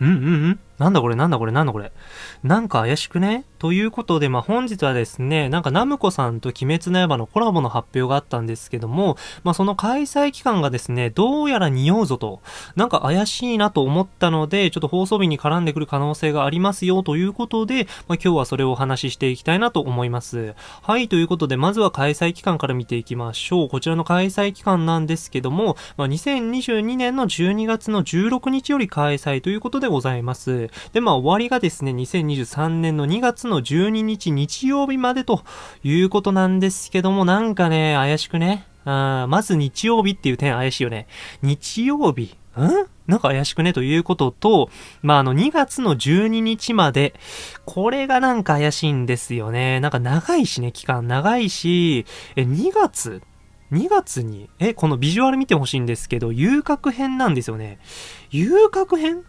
うんうんうんなんだこれなんだこれなんだこれ。なんか怪しくね？ということで、まあ、本日はですね、なんかナムコさんと鬼滅の刃のコラボの発表があったんですけども、まあ、その開催期間がですね、どうやら匂うぞと、なんか怪しいなと思ったので、ちょっと放送日に絡んでくる可能性がありますよということで、まあ、今日はそれをお話ししていきたいなと思います。はい、ということで、まずは開催期間から見ていきましょう。こちらの開催期間なんですけども、まあ、2022年の12月の16日より開催ということでございます。で、まあ、終わりがですね、2023年の2月の12日日曜日までということなんですけども、なんかね、怪しくね？あまず日曜日っていう点怪しいよね。日曜日？ん？なんか怪しくね？ということと、まあ、あの、2月の12日まで、これがなんか怪しいんですよね。なんか長いしね、期間長いし、え、2月？2月に、え、このビジュアル見てほしいんですけど、遊郭編なんですよね。遊郭編？ん？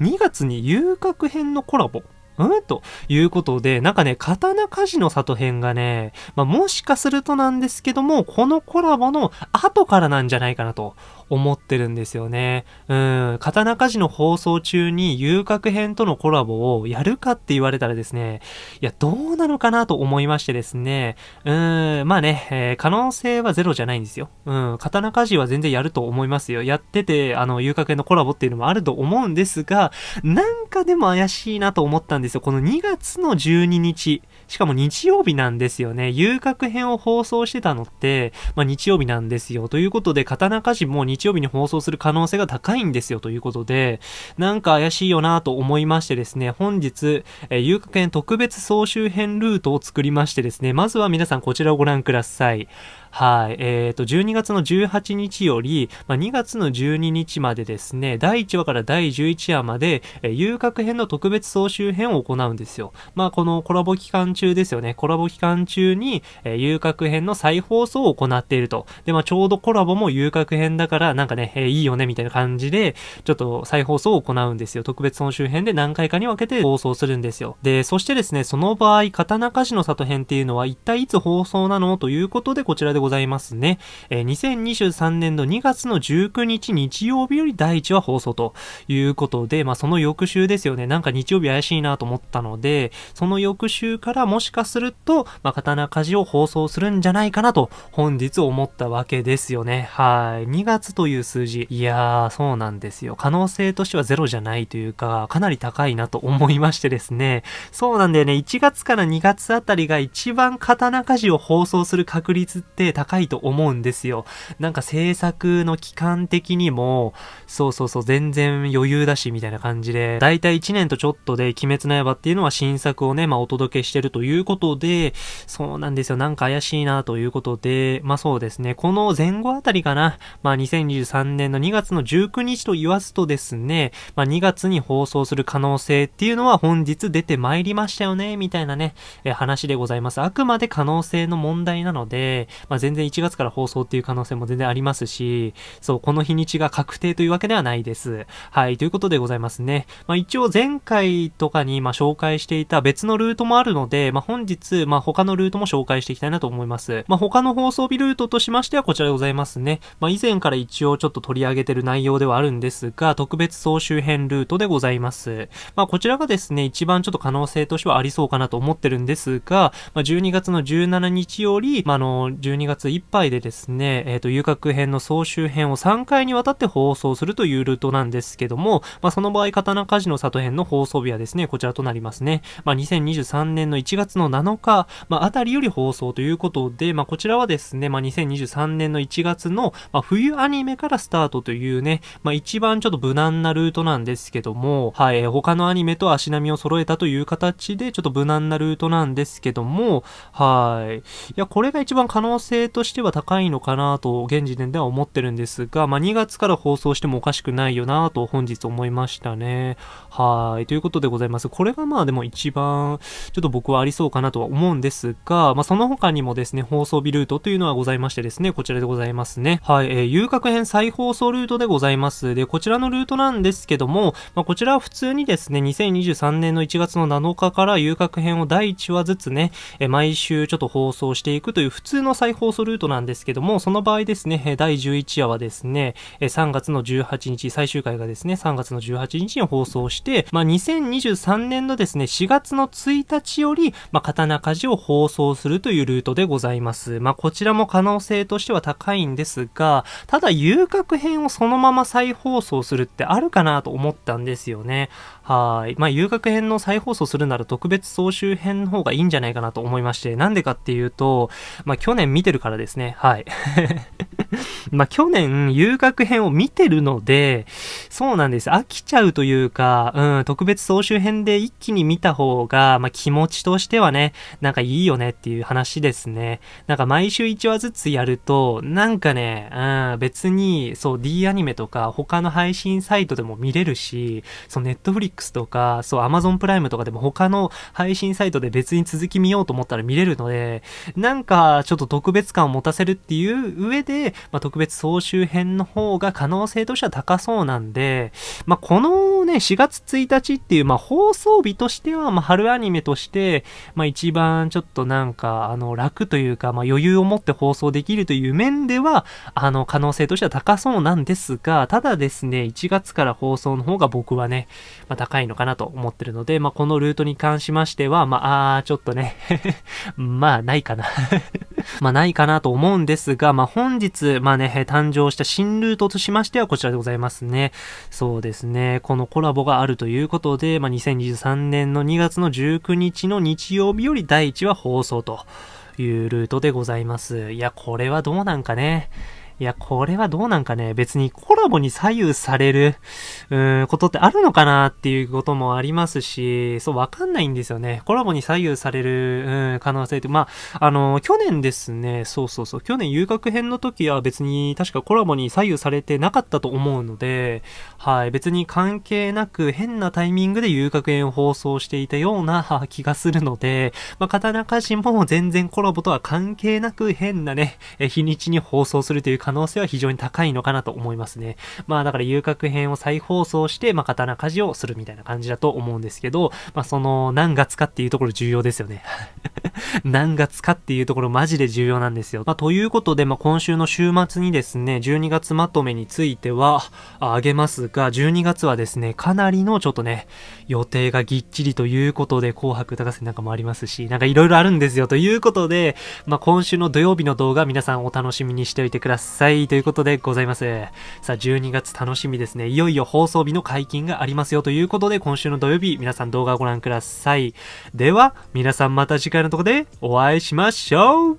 ?2 月に遊郭編のコラボうん？ということで、なんかね、刀鍛冶の里編がね、まあ、もしかするとなんですけども、このコラボの後からなんじゃないかなと思ってるんですよね。うん、刀鍛冶の放送中に遊郭編とのコラボをやるかって言われたらですね、いや、どうなのかなと思いましてですね、うん、まあね、えー、可能性はゼロじゃないんですよ。うん、刀鍛冶は全然やると思いますよ。やってて、あの、遊郭編のコラボっていうのもあると思うんですが、なんかでも怪しいなと思ったんですよ。この2月の12日、しかも日曜日なんですよね。遊郭編を放送してたのって、まあ日曜日なんですよ。ということで、刀鍛冶も日曜日に放送する可能性が高いんですよ。ということで、なんか怪しいよなと思いましてですね、本日、えー、遊郭編特別総集編ルートを作りましてですね、まずは皆さんこちらをご覧ください。はい。えっ、ー、と、12月の18日より、まあ、2月の12日までですね、第1話から第11話まで、えー、遊郭編の特別総集編を行うんですよ。まあ、このコラボ期間中ですよね。コラボ期間中に、えー、遊郭編の再放送を行っていると。で、まあ、ちょうどコラボも遊郭編だから、なんかね、えー、いいよね、みたいな感じで、ちょっと再放送を行うんですよ。特別総集編で何回かに分けて放送するんですよ。で、そしてですね、その場合、刀鍛冶の里編っていうのは一体いつ放送なの？ということで、こちらでございますね。えー、2023年の2月の19日日曜日より第1話放送ということで、まあその翌週ですよね。なんか日曜日怪しいなと思ったので、その翌週からもしかすると、まあ刀鍛冶を放送するんじゃないかなと本日思ったわけですよね。はい。2月という数字。いやー、そうなんですよ。可能性としてはゼロじゃないというか、かなり高いなと思いましてですね。そうなんだよね。1月から2月あたりが一番刀鍛冶を放送する確率って高いと思うんですよ。なんか制作の期間的にも、そうそうそう、全然余裕だし、みたいな感じで、だいたい1年とちょっとで、鬼滅の刃っていうのは新作をね、まあお届けしてるということで、そうなんですよ。なんか怪しいなということで、まあそうですね、この前後あたりかな、まあ2023年の2月の19日と言わすとですね、まあ2月に放送する可能性っていうのは本日出てまいりましたよね、みたいなね、え話でございます。あくまで可能性の問題なので、まあ全然1月から放送っていう可能性も全然ありますし、そう、この日にちが確定というわけではないです。はい、ということでございますね。まあ一応前回とかにま紹介していた別のルートもあるので、まあ本日、まあ他のルートも紹介していきたいなと思います。まあ他の放送日ルートとしましてはこちらでございますね。まあ以前から一応ちょっと取り上げてる内容ではあるんですが、特別総集編ルートでございます。まあこちらがですね、一番ちょっと可能性としてはありそうかなと思ってるんですが、まあ12月の17日より、まああの、12月いっぱいでですね、えっ、ー、と、遊郭編の総集編を3回にわたって放送するというルートなんですけども、まあ、その場合、刀鍛冶の里編の放送日はですね、こちらとなりますね。まあ、2023年の1月の7日、まあ、あたりより放送ということで、まあ、こちらはですね、まあ、2023年の1月の、まあ、冬アニメからスタートというね、まあ、一番ちょっと無難なルートなんですけども、はい、他のアニメと足並みを揃えたという形で、ちょっと無難なルートなんですけども、はい。いや、これが一番可能性としては高いのかなと、現時点では思ってるんですが、まあ、2月から放送してもおかしくないよなと本日思いましたね。はい。ということでございます。これがまあでも一番、ちょっと僕はありそうかなとは思うんですが、まあ、その他にもですね、放送日ルートというのはございましてですね、こちらでございますね。はい。えー、遊郭編再放送ルートでございます。で、こちらのルートなんですけども、まあ、こちらは普通にですね、2023年の1月の7日から遊郭編を第1話ずつね、えー、毎週ちょっと放送していくという普通の再放放送ルートなんですけども、その場合ですね、第11話はですね、3月の18日、最終回がですね、3月の18日に放送して、まあ、2023年のですね、4月の1日より、まあ、刀鍛冶を放送するというルートでございます。まあ、こちらも可能性としては高いんですが、ただ遊郭編をそのまま再放送するってあるかなと思ったんですよね。はい。まあ、遊郭編の再放送するなら特別総集編の方がいいんじゃないかなと思いまして、なんでかっていうと、まあ、去年見てるからですね。はい。まあ、去年、遊郭編を見てるので、そうなんです。飽きちゃうというか、うん、特別総集編で一気に見た方が、まあ、気持ちとしてはね、なんかいいよねっていう話ですね。なんか毎週1話ずつやると、なんかね、うん、別に、そう、D アニメとか他の配信サイトでも見れるし、そう、ネットフリッ Netflix とか、そう、Amazon プライムとかでも他の配信サイトで別に続き見ようと思ったら見れるので、なんかちょっと特別感を持たせるっていう上で、まあ、特別別総集編の方が可能性としては高そうなんで、まあ、このね、4月1日っていう、まあ、放送日としては、まあ、春アニメとして、まあ、一番ちょっとなんか、あの、楽というか、まあ、余裕を持って放送できるという面では、あの、可能性としては高そうなんですが、ただですね、1月から放送の方が僕はね、まあ、高いのかなと思ってるので、まあ、このルートに関しましては、まあ、あちょっとね まあ、ないかな。まあ、ないかなと思うんですが、まあ、本日、まあね、誕生した新ルートとしましてはこちらでございますね。そうですね、このコラボがあるということで、まあ、2023年の2月の19日の日曜日より第1話放送というルートでございます。いや、これはどうなんかね。いや、これはどうなんかね、別にコラボに左右される、うーん、ことってあるのかなっていうこともありますし、そう、わかんないんですよね。コラボに左右される、うん、可能性って、まあ、あの、去年ですね、そうそうそう、去年遊楽編の時は別に確かコラボに左右されてなかったと思うので、はい、別に関係なく変なタイミングで遊楽編を放送していたような 気がするので、まあ、刀鍛冶も全然コラボとは関係なく変なね、日にちに放送するという可能性は非常に高いのかなと思いますね。まあだから遊郭編を再放送して、まあ刀鍛冶をするみたいな感じだと思うんですけど、まあその何月かっていうところ重要ですよね。何月かっていうところマジで重要なんですよ。まあということで、まあ今週の週末にですね、12月まとめについてはあげますが、12月はですね、かなりのちょっとね、予定がぎっちりということで、紅白歌合戦なんかもありますし、なんかいろいろあるんですよということで、まあ今週の土曜日の動画皆さんお楽しみにしておいてください。ということでございます。さあ、12月楽しみですね。いよいよ放送日の解禁がありますよということで、今週の土曜日、皆さん動画をご覧ください。では、皆さんまた次回のところででお会いしましょう。